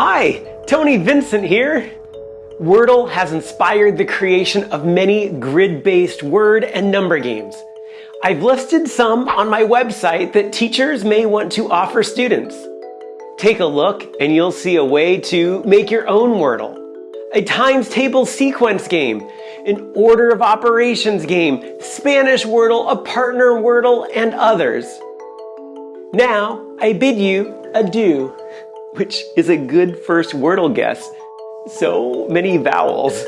Hi, Tony Vincent here. Wordle has inspired the creation of many grid-based word and number games. I've listed some on my website that teachers may want to offer students. Take a look and you'll see a way to make your own Wordle. A times table sequence game, an order of operations game, Spanish Wordle, a partner Wordle, and others. Now, I bid you adieu, which is a good first Wordle guess. So many vowels.